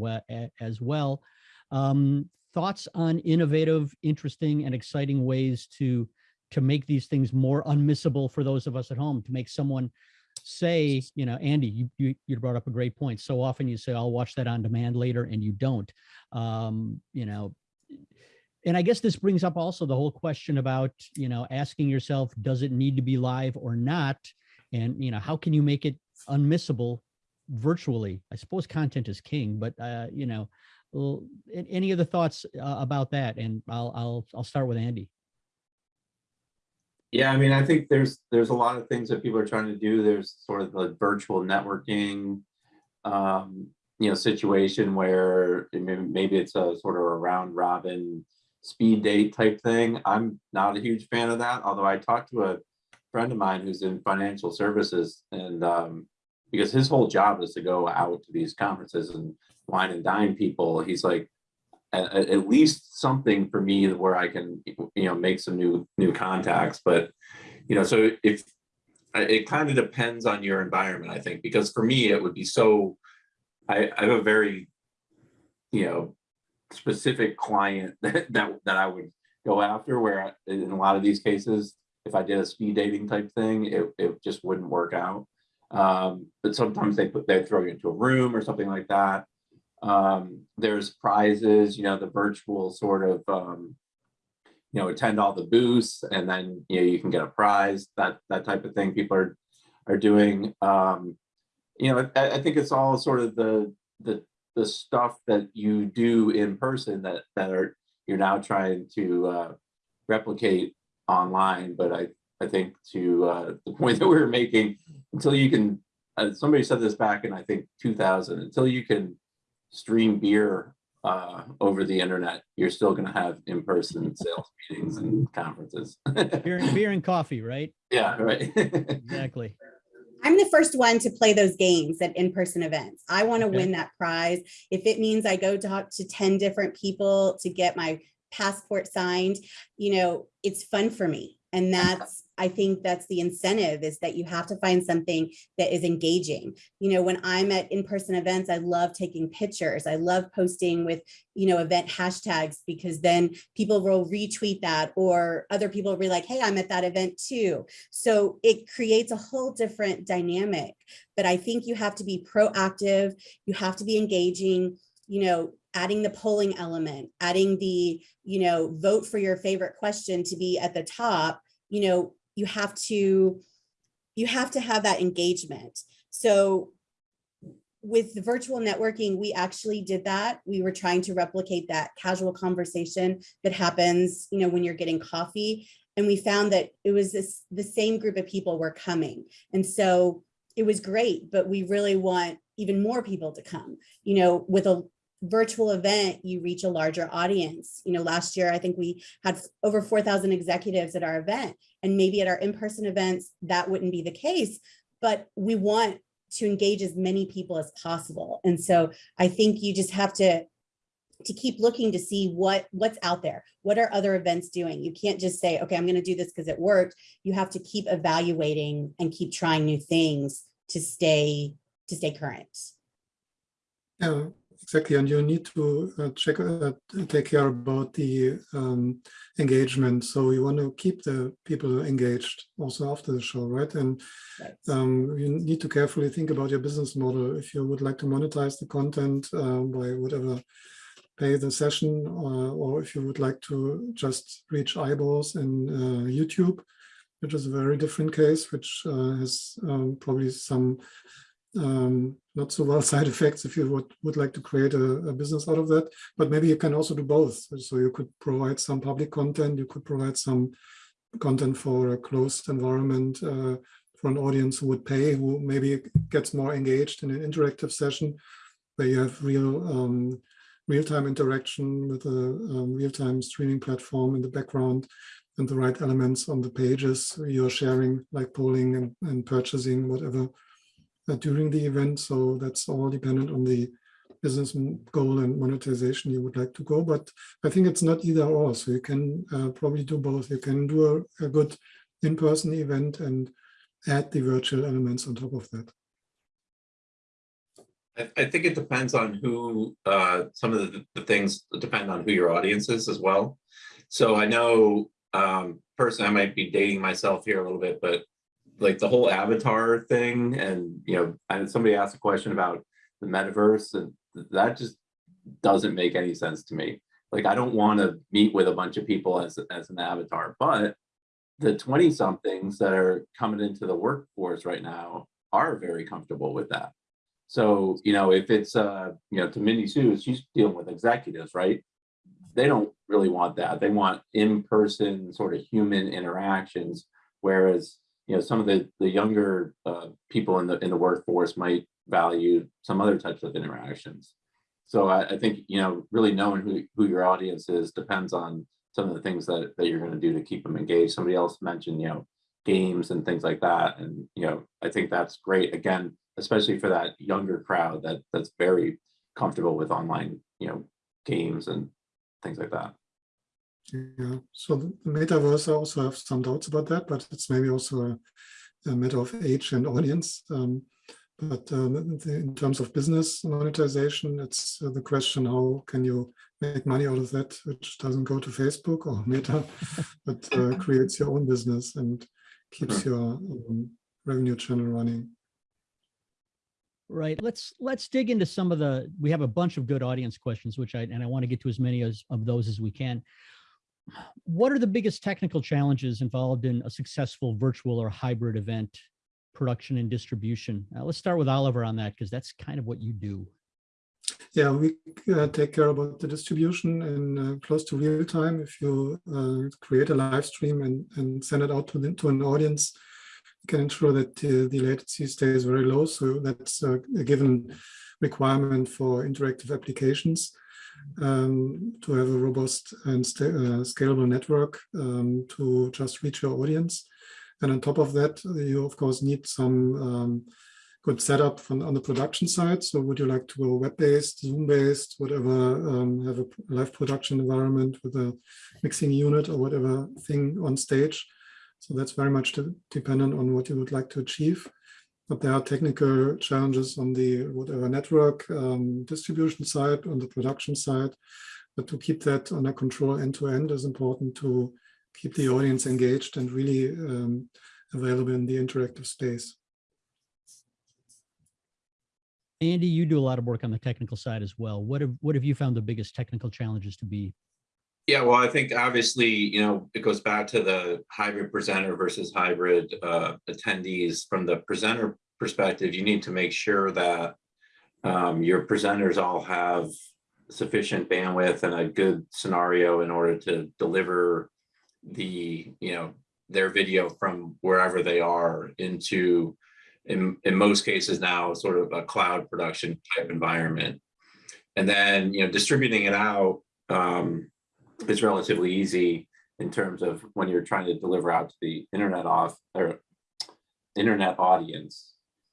as well. Um, thoughts on innovative, interesting, and exciting ways to to make these things more unmissable for those of us at home, to make someone say, you know, Andy, you, you, you brought up a great point. So often you say, I'll watch that on demand later, and you don't. Um, you know, and I guess this brings up also the whole question about, you know, asking yourself, does it need to be live or not? And, you know, how can you make it unmissable virtually? I suppose content is king, but, uh, you know, any other thoughts uh, about that? And I'll, I'll, I'll start with Andy. Yeah, I mean, I think there's there's a lot of things that people are trying to do. There's sort of the virtual networking, um, you know, situation where maybe it's a sort of a round robin speed date type thing. I'm not a huge fan of that, although I talked to a friend of mine who's in financial services and um, because his whole job is to go out to these conferences and wine and dine people. He's like, at, least something for me where I can, you know, make some new new contacts. But you know, so if it kind of depends on your environment, I think, because for me it would be so. I, I have a very, you know, specific client <laughs> that that, that I would go after. Where in a lot of these cases, if I did a speed dating type thing, it it just wouldn't work out. Um, but sometimes they put they throw you into a room or something like that um, there's prizes, you know, the virtual sort of, um, you know, attend all the booths and then, you know, you can get a prize, that, that type of thing people are, are doing. Um, you know, I, I think it's all sort of the, the, the stuff that you do in person that, that are, you're now trying to, uh, replicate online. But I, I think to, uh, the point <laughs> that we were making, until you can, uh, somebody said this back in, I think, two thousand, until you can stream beer uh, over the internet, you're still going to have in-person <laughs> sales meetings and conferences. Beer, beer and coffee, right? yeah, right. Exactly. I'm the first one to play those games at in-person events. I want to Okay. win that prize. If it means I go talk to 10 different people to get my passport signed, you know, it's fun for me. And that's, I think that's the incentive is that you have to find something that is engaging. You know, when I'm at in-person events, I love taking pictures. I love posting with, you know, event hashtags because then people will retweet that or other people will be like, hey, I'm at that event too. So it creates a whole different dynamic. But I think you have to be proactive, you have to be engaging, you know, adding the polling element, adding the, you know, vote for your favorite question to be at the top, you know, you have to you have to have that engagement. So with the virtual networking, we actually did that. We were trying to replicate that casual conversation that happens, you know, when you're getting coffee. And we found that it was this, the same group of people were coming. And so it was great, but we really want even more people to come. You know, with a virtual event, you reach a larger audience. You know, last year, I think we had over 4,000 executives at our event. And maybe at our in-person events, that wouldn't be the case, but we want to engage as many people as possible. And so I think you just have to to keep looking to see what what's out there. What are other events doing? You can't just say, okay, I'm going to do this because it worked. You have to keep evaluating and keep trying new things to stay to stay current. Yeah, exactly. And you need to uh, check, uh, take care about the um, engagement. So you want to keep the people engaged also after the show, right? And Right. um, you need to carefully think about your business model. If you would like to monetize the content uh, by whatever pay the session, or, or if you would like to just reach eyeballs in uh, YouTube, which is a very different case, which uh, has um, probably some um, not so well <laughs> side effects if you would, would like to create a, a, business out of that. But maybe you can also do both. So you could provide some public content, you could provide some content for a closed environment uh, for an audience who would pay, who maybe gets more engaged in an interactive session where you have real um, real-time interaction with a um, real-time streaming platform in the background and the right elements on the pages you're sharing, like polling and, and purchasing, whatever during the event. So that's all dependent on the business goal and monetization you would like to go. But I think it's not either or. So you can uh, probably do both. You can do a, a good in-person event and add the virtual elements on top of that. I, I think it depends on who, uh, some of the, the things depend on who your audience is as well. So I know, um, personally, I might be dating myself here a little bit, but like the whole avatar thing and you know and somebody asked a question about the metaverse and that just doesn't make any sense to me. Like i don't want to meet with a bunch of people as, as an avatar but the 20 somethings that are coming into the workforce right now are very comfortable with that. So you know if it's uh you know to mindy sue she's dealing with executives right? They don't really want that. They want in-person sort of human interactions whereas you know, some of the the younger uh, people in the in the workforce might value some other types of interactions. So I, I, think you know, really knowing who who your audience is depends on some of the things that that you're going to do to keep them engaged. Somebody else mentioned you know games and things like that, and you know, I think that's great. Again, especially for that younger crowd that that's very comfortable with online you know games and things like that. Yeah, so the metaverse, I also have some doubts about that, but it's maybe also a, a matter of age and audience. Um, but um, in terms of business monetization, it's uh, the question, how can you make money out of that, which doesn't go to Facebook or <laughs> Meta, but uh, <laughs> creates your own business and keeps your um, revenue channel running. Right. Let's let's dig into some of the. We have a bunch of good audience questions, which I and I want to get to as many as of those as we can what are the biggest technical challenges involved in a successful virtual or hybrid event production and distribution? Uh, let's start with Oliver on that because that's kind of what you do. Yeah, we uh, take care about the distribution in uh, close to real time. If you uh, create a live stream and, and send it out to, the, to an audience, you can ensure that the latency stays very low. So that's a given requirement for interactive applications um, to have a robust and uh, scalable network um, to just reach your audience. And on top of that, you of course need some um, good setup from, on the production side. So would you like to go web-based, Zoom-based, whatever, um, have a live production environment with a mixing unit or whatever thing on stage. So that's very much dependent on what you would like to achieve but there are technical challenges on the whatever network um, distribution side, on the production side. But to keep that under control end to end is important to keep the audience engaged and really um, available in the interactive space. Andy, you do a lot of work on the technical side as well. What have what have you found the biggest technical challenges to be? Yeah, well, I think obviously, you know, it goes back to the hybrid presenter versus hybrid uh, attendees. From the presenter perspective, you need to make sure that um, your presenters all have sufficient bandwidth and a good scenario in order to deliver the, you know, their video from wherever they are into, in, in most cases now, sort of a cloud production type environment. And then, you know, distributing it out um, is relatively easy in terms of when you're trying to deliver out to the internet off or internet audience.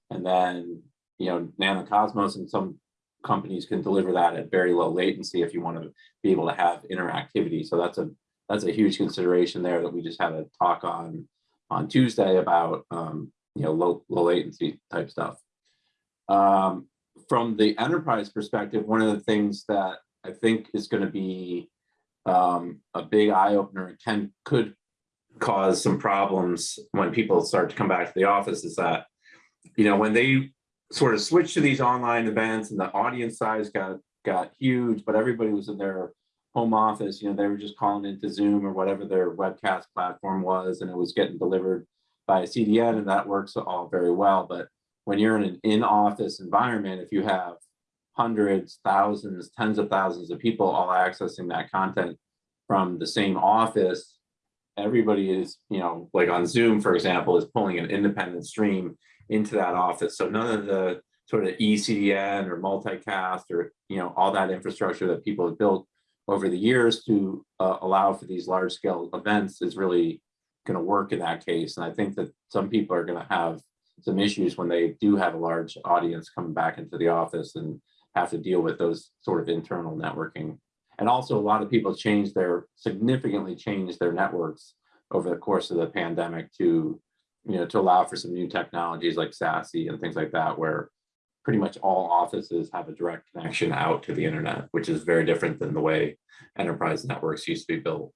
And then, you know, Nanocosmos and some companies can deliver that at very low latency if you want to be able to have interactivity. So that's a that's a huge consideration there that we just had a talk on on Tuesday about um, you know low low latency type stuff. Um, from the enterprise perspective, one of the things that I think is going to be um, a big eye opener can could cause some problems when people start to come back to the office is that you know when they sort of switched to these online events and the audience size got got huge, but everybody was in their home office, you know, they were just calling into Zoom or whatever their webcast platform was, and it was getting delivered by a CDN, and that works all very well. But when you're in an in-office environment, if you have hundreds, thousands, tens of thousands of people all accessing that content from the same office, everybody is, you know, like on Zoom, for example, is pulling an independent stream into that office. So none of the sort of eCDN or multicast or, you know, all that infrastructure that people have built over the years to uh, allow for these large scale events is really going to work in that case. And I think that some people are going to have some issues when they do have a large audience coming back into the office and have to deal with those sort of internal networking. And also a lot of people change their, significantly change their networks over the course of the pandemic to, you know, to allow for some new technologies like SASE and things like that, where pretty much all offices have a direct connection out to the internet, which is very different than the way enterprise networks used to be built.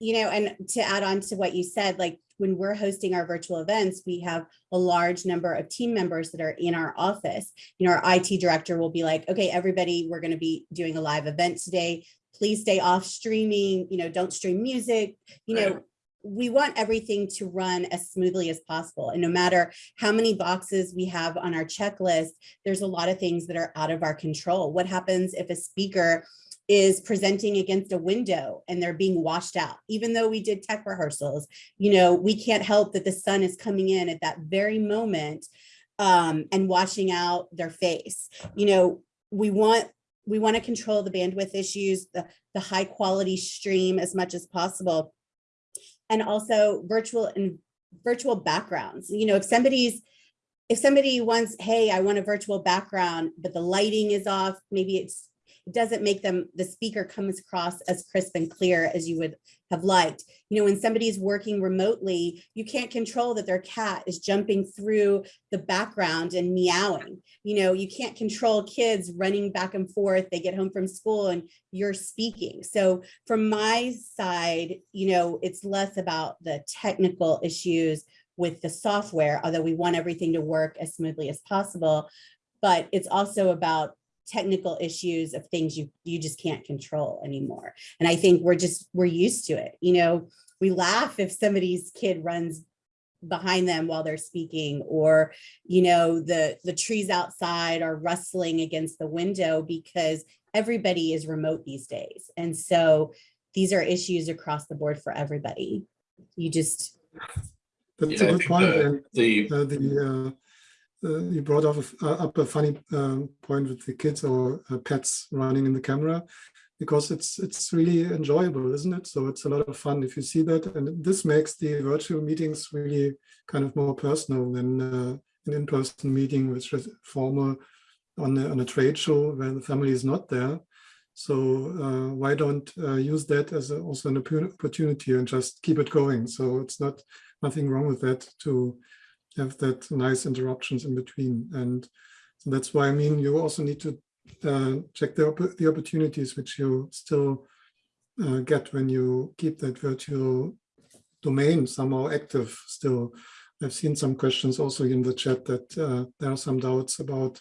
You know, and to add on to what you said, like when we're hosting our virtual events, we have a large number of team members that are in our office. You know, our IT director will be like, okay, everybody, we're going to be doing a live event today. Please stay off streaming, you know, don't stream music, you know, Right. we want everything to run as smoothly as possible. And no matter how many boxes we have on our checklist, there's a lot of things that are out of our control. What happens if a speaker is presenting against a window and they're being washed out? Even though we did tech rehearsals, you know, we can't help that the sun is coming in at that very moment um, and washing out their face. You know, we want we want to control the bandwidth issues, the, the high quality stream as much as possible and also virtual and virtual backgrounds. You know, if somebody's if somebody wants, hey, I want a virtual background, but the lighting is off, maybe it's it doesn't make them the speaker comes across as crisp and clear as you would have liked. You know, when somebody's working remotely, you can't control that their cat is jumping through the background and meowing. You know, you can't control kids running back and forth. They get home from school and you're speaking. So from my side, you know, it's less about the technical issues with the software, although we want everything to work as smoothly as possible. But it's also about technical issues of things you you just can't control anymore. And I think we're just we're used to it. You know, we laugh if somebody's kid runs behind them while they're speaking or you know the the trees outside are rustling against the window because everybody is remote these days and so these are issues across the board for everybody you just That's Yeah, I a good point. the- The, uh, the, uh, uh, you brought up, a uh, up a funny um, point with the kids or uh, pets running in the camera because it's it's really enjoyable, isn't it? So it's a lot of fun if you see that. And this makes the virtual meetings really kind of more personal than uh, an in-person meeting, which is formal on a, on a trade show where the family is not there. So uh, why don't uh, use that as a, also an opportunity and just keep it going? So it's not nothing wrong with that to have that nice interruptions in between. And so that's why I mean, you also need to uh, check the, the opportunities which you still uh, get when you keep that virtual domain somehow active still. I've seen some questions also in the chat that uh, there are some doubts about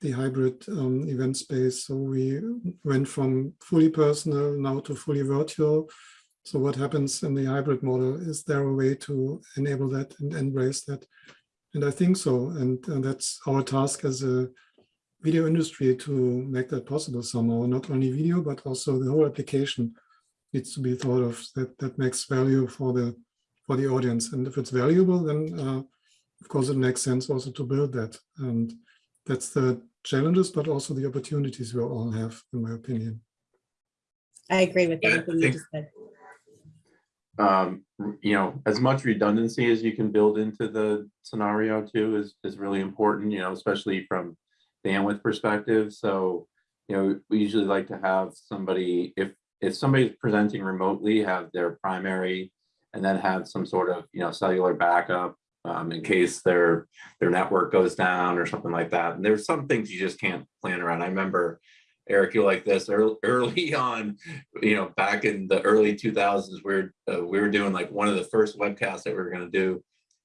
the hybrid um, event space. So we went from fully personal now to fully virtual. So what happens in the hybrid model? Is there a way to enable that and embrace that? And I think so. And, and that's our task as a video industry to make that possible somehow, not only video, but also the whole application needs to be thought of that, that makes value for the, for the audience. And if it's valuable, then uh, of course it makes sense also to build that. And that's the challenges, but also the opportunities we all have, in my opinion. I agree with Yeah, everything you just said. Um, you know, as much redundancy as you can build into the scenario too is, is really important, you know, especially from bandwidth perspective. So, you know, we usually like to have somebody, if, if somebody's presenting remotely, have their primary and then have some sort of, you know, cellular backup um, in case their, their network goes down or something like that. And there's some things you just can't plan around. I remember Eric, you like this early, <laughs> early on, you know, back in the early 2000s, we're uh, we were doing like one of the first webcasts that we were going to do.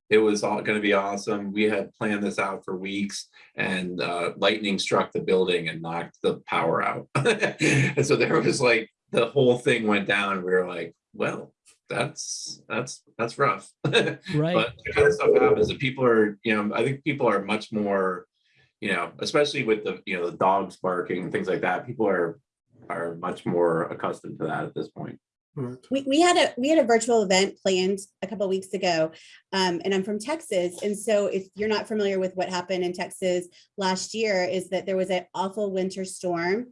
It was all going to be awesome. We had planned this out for weeks, and uh, lightning struck the building and knocked the power out. <laughs> and so there was like the whole thing went down. We were like, well, that's that's that's rough. <laughs> Right. But the kind of stuff happens, and people are, you know, I think people are much more, you know, especially with the, you know, the dogs barking and things like that. People are are much more accustomed to that at this point. We, we had a we had a virtual event planned a couple of weeks ago, um, and I'm from Texas. And so, if you're not familiar with what happened in Texas last year, is that there was an awful winter storm,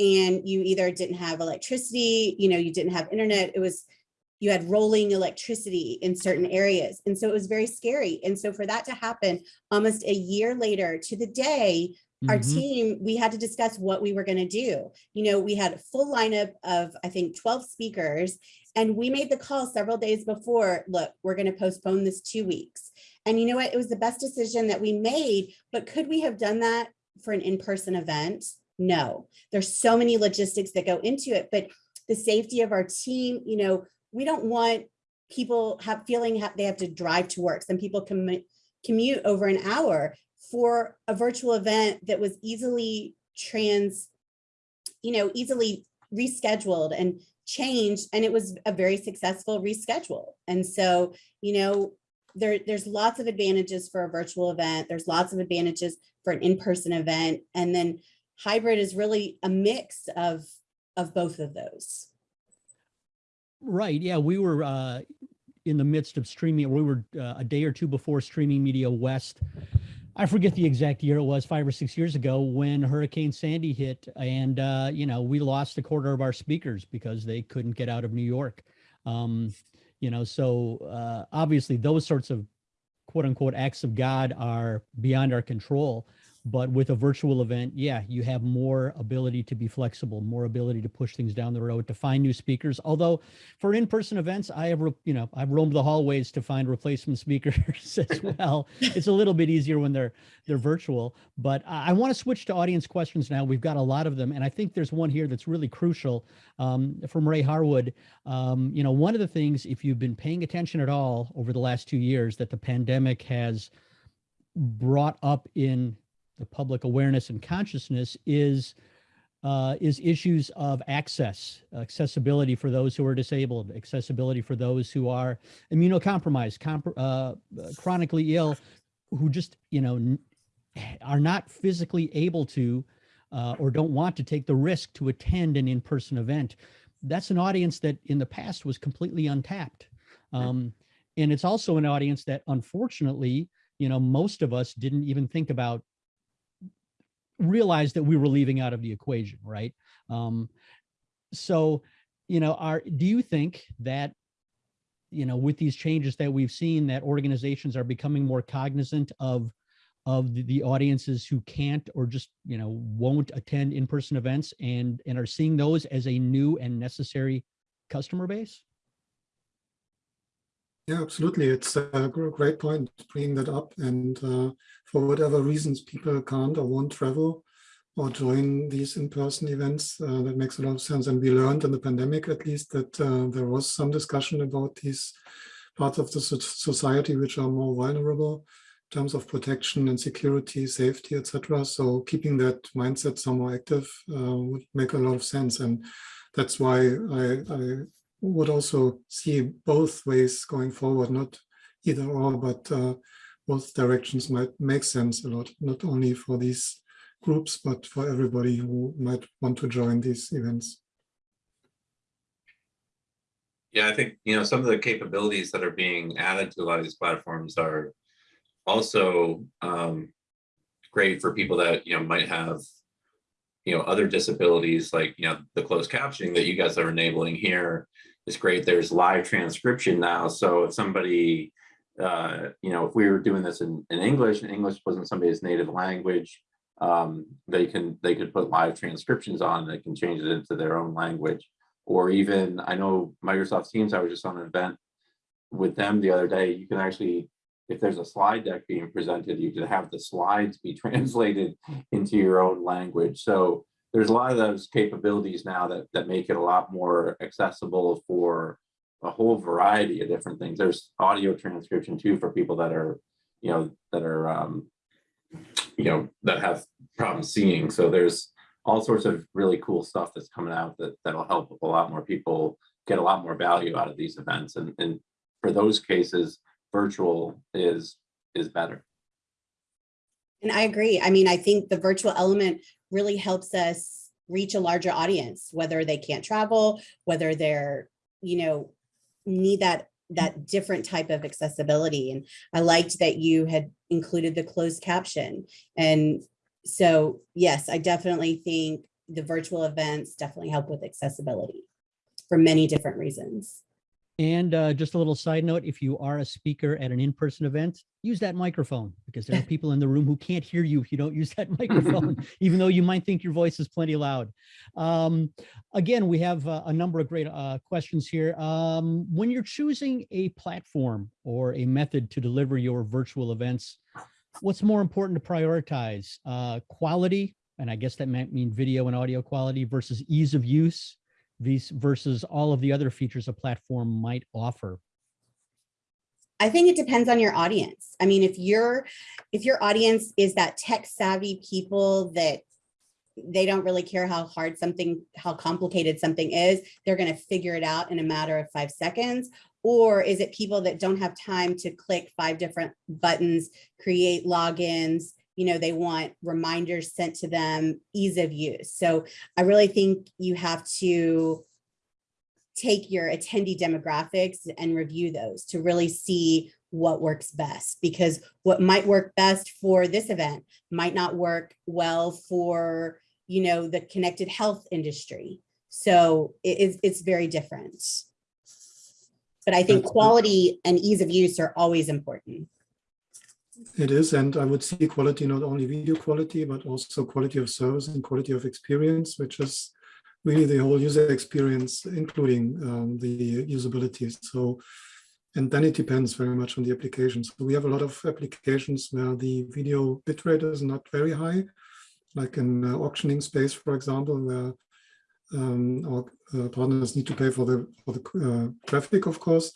and you either didn't have electricity, you know, you didn't have internet. It was you had rolling electricity in certain areas, and so it was very scary. And so, for that to happen almost a year later to the day, our Mhm. team, we had to discuss what we were going to do. You know, we had a full lineup of, I think, 12 speakers, and we made the call several days before, look, we're going to postpone this two weeks. And you know what? It was the best decision that we made, but could we have done that for an in-person event? No, there's so many logistics that go into it, but the safety of our team, you know, we don't want people have feeling ha- they have to drive to work. Some people commute commute over an hour for a virtual event that was easily trans, you know, easily rescheduled and changed. And it was a very successful reschedule. And so, you know, there, there's lots of advantages for a virtual event. There's lots of advantages for an in-person event. And then hybrid is really a mix of, of both of those. Right. Yeah, we were uh, in the midst of streaming. We were uh, a day or two before Streaming Media West. I forget the exact year it was, five or six years ago, when Hurricane Sandy hit, and uh, you know we lost a quarter of our speakers because they couldn't get out of New York. Um, you know, so uh, obviously those sorts of quote unquote acts of God are beyond our control. But with a virtual event, yeah, you have more ability to be flexible, more ability to push things down the road, to find new speakers. Although for in-person events, I have, you know, I've roamed the hallways to find replacement speakers <laughs> as well. It's a little bit easier when they're they're virtual. But I, I want to switch to audience questions now. We've got a lot of them, and I think there's one here that's really crucial um, from Ray Harwood. Um, you know, one of the things, if you've been paying attention at all over the last two years, that the pandemic has brought up in the public awareness and consciousness is uh, is issues of access, accessibility for those who are disabled, accessibility for those who are immunocompromised, comp- uh, chronically ill, who just you know are not physically able to uh, or don't want to take the risk to attend an in-person event. That's an audience that in the past was completely untapped, um, and it's also an audience that unfortunately, you know, most of us didn't even think about realize that we were leaving out of the equation, right? Um, so, you know, are do you think that, you know, with these changes that we've seen, that organizations are becoming more cognizant of of the, the audiences who can't or just you know won't attend in-person events and and are seeing those as a new and necessary customer base? Yeah, absolutely. It's a great point bringing that up. And uh, for whatever reasons people can't or won't travel or join these in-person events, uh, that makes a lot of sense. And we learned in the pandemic, at least, that uh, there was some discussion about these parts of the so- society which are more vulnerable in terms of protection and security, safety, etc. So keeping that mindset somewhere active uh, would make a lot of sense. And that's why I, I would also see both ways going forward, not either or, but uh, both directions might make sense a lot, not only for these groups, but for everybody who might want to join these events. Yeah, I think, you know, some of the capabilities that are being added to a lot of these platforms are also um, great for people that, you know, might have, you know, other disabilities like, you know, the closed captioning that you guys are enabling here is great. There's live transcription now. So if somebody, uh, you know, if we were doing this in, in English and English wasn't somebody's native language, um, they can, they could put live transcriptions on, they can change it into their own language or even I know Microsoft Teams, I was just on an event with them the other day, you can actually, if there's a slide deck being presented, you can have the slides be <laughs> translated into your own language. So there's a lot of those capabilities now that, that make it a lot more accessible for a whole variety of different things. There's audio transcription too for people that are, you know, that are, um, you know, that have problems seeing. So there's all sorts of really cool stuff that's coming out that that'll help a lot more people get a lot more value out of these events and and for those cases virtual is is better And I agree. I mean, I think the virtual element really helps us reach a larger audience, whether they can't travel, whether they're, you know, need that that different type of accessibility. And I liked that you had included the closed caption. And so, yes, I definitely think the virtual events definitely help with accessibility for many different reasons. And uh, just a little side note, if you are a speaker at an in-person event, use that microphone because there are people in the room who can't hear you if you don't use that <laughs> microphone, <laughs> even though you might think your voice is plenty loud. Um, again, we have uh, a number of great uh, questions here. Um, when you're choosing a platform or a method to deliver your virtual events, what's more important to prioritize? Uh, quality, and I guess that might mean video and audio quality versus ease of use these versus all of the other features a platform might offer? I think it depends on your audience. I mean, if your if your audience is that tech savvy people that they don't really care how hard something, how complicated something is, they're going to figure it out in a matter of five seconds. Or is it people that don't have time to click five different buttons, create logins, you know, they want reminders sent to them, ease of use. So I really think you have to take your attendee demographics and review those to really see what works best because what might work best for this event might not work well for you know the connected health industry. So it is it's very different. But i think quality and ease of use are always important It is, and I would see quality, not only video quality, but also quality of service and quality of experience, which is really the whole user experience, including um, the usability. So, and then it depends very much on the application. So we have a lot of applications where the video bitrate is not very high, like in uh, auctioning space, for example, where um, our uh, partners need to pay for the for the uh, traffic, of course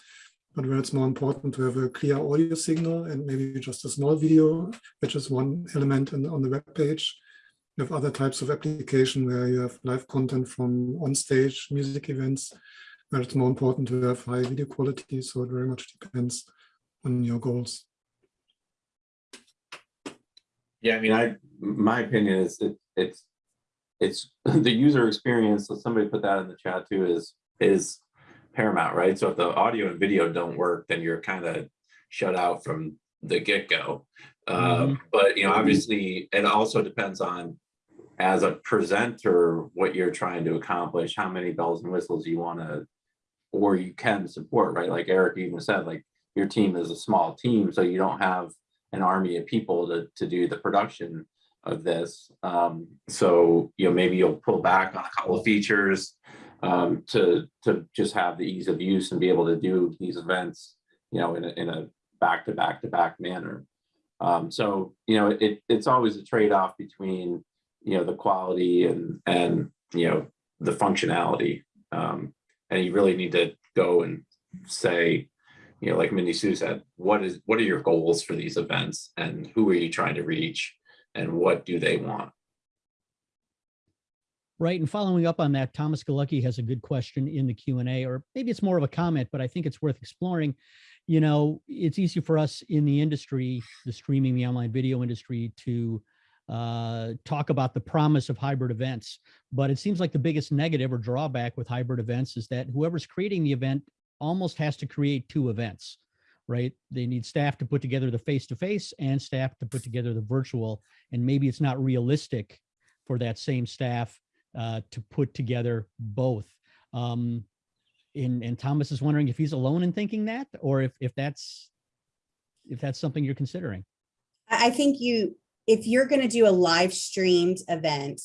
but where it's more important to have a clear audio signal and maybe just a small video, which is one element in, on the web page. You have other types of application where you have live content from on-stage music events, where it's more important to have high video quality. So it very much depends on your goals. yeah i mean i my opinion is it, it's it's <laughs> the user experience so somebody put that in the chat too is is paramount right? So if the audio and video don't work then you're kind of shut out from the get-go. Um, but you know obviously it also depends on as a presenter what you're trying to accomplish how many bells and whistles you want to or you can support right? Like eric even said like your team is a small team so you don't have an army of people to, to do the production of this. Um, so you know maybe you'll pull back on a couple of features um, to to just have the ease of use and be able to do these events you know in a, in a back to back to back manner um, so, you know, it, it's always a trade-off between, you know, the quality and, and, you know, the functionality. Um, and you really need to go and say, you know, like Mindy Sue said, what is, what are your goals for these events and who are you trying to reach and what do they want? Right, and following up on that, Thomas Galucki has a good question in the Q and A, or maybe it's more of a comment, but I think it's worth exploring. you know, it's easy for us in the industry, the streaming, the online video industry to uh, talk about the promise of hybrid events. But it seems like the biggest negative or drawback with hybrid events is that whoever's creating the event almost has to create two events, right? They need staff to put together the face-to-face and staff to put together the virtual. And maybe it's not realistic for that same staff uh, to put together both. Um, and, and Thomas is wondering if he's alone in thinking that, or if, if that's, if that's something you're considering. I I think you, if you're going to do a live streamed event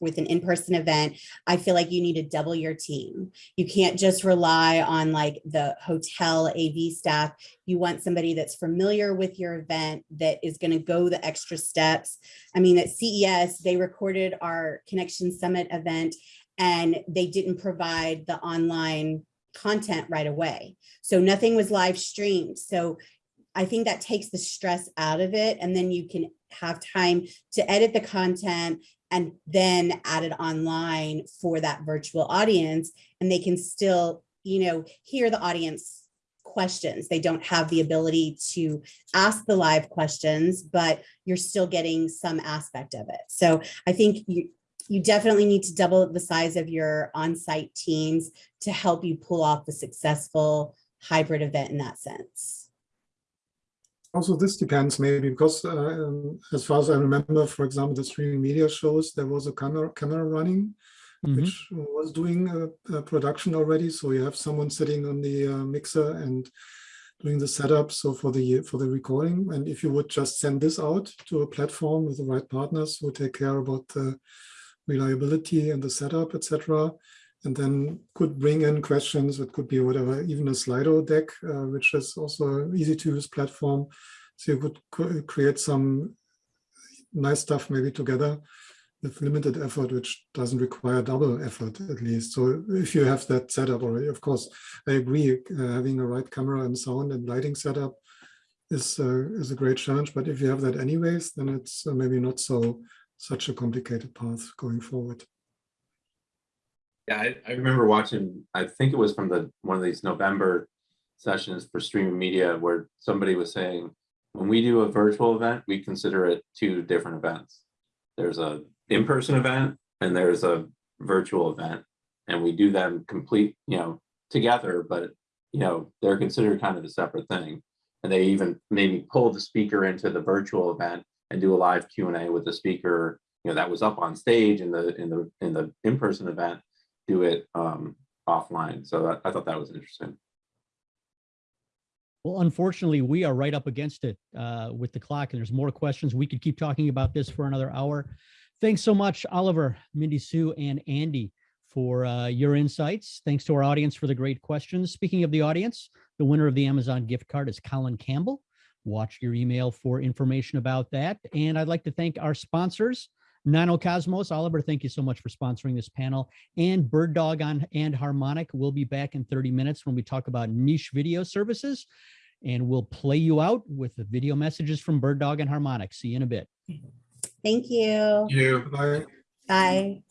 with an in-person event, I feel like you need to double your team. You can't just rely on like the hotel AV staff. You want somebody that's familiar with your event that is going to go the extra steps. I mean, at CES, they recorded our Connection Summit event and they didn't provide the online content right away. So nothing was live streamed. So I think that takes the stress out of it and then you can have time to edit the content and then added online for that virtual audience and they can still, you know, hear the audience questions. They don't have the ability to ask the live questions, but you're still getting some aspect of it. So I think you, you definitely need to double the size of your on-site teams to help you pull off the successful hybrid event in that sense. Also, this depends maybe because uh, as far as I remember, for example, the streaming media shows, there was a camera camera running, Mhm. which was doing a, a production already. So you have someone sitting on the uh, mixer and doing the setup. So for the for the recording, and if you would just send this out to a platform with the right partners who take care about the reliability and the setup, etc., and then could bring in questions. It could be whatever, even a Slido deck, uh, which is also an easy to use platform. So you could create some nice stuff maybe together with limited effort, which doesn't require double effort at least. So if you have that setup already, of course, I agree, uh, having a right camera and sound and lighting setup is, uh, is a great challenge. But if you have that anyways, then it's uh, maybe not so such a complicated path going forward. Yeah, I, I remember watching, I think it was from the, one of these November sessions for streaming media where somebody was saying, when we do a virtual event, we consider it two different events. There's a in-person event and there's a virtual event. And we do them complete, you know, together, but you know, they're considered kind of a separate thing. And they even maybe pull the speaker into the virtual event and do a live Q and A with the speaker, you know, that was up on stage in the in the in the in-person event do it um, offline. So that, I thought that was interesting. Well, unfortunately, we are right up against it uh, with the clock and there's more questions. We could keep talking about this for another hour. Thanks so much, Oliver, Mindy Sue, and Andy for uh, your insights. Thanks to our audience for the great questions. Speaking of the audience, the winner of the Amazon gift card is Colin Campbell. Watch your email for information about that. And I'd like to thank our sponsors, Nanocosmos. Oliver, thank you so much for sponsoring this panel. And BirdDog on and Harmonic. We'll be back in 30 minutes when we talk about niche video services. And we'll play you out with the video messages from BirdDog and Harmonic. See you in a bit. Thank you. You. Bye. Bye.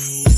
Thank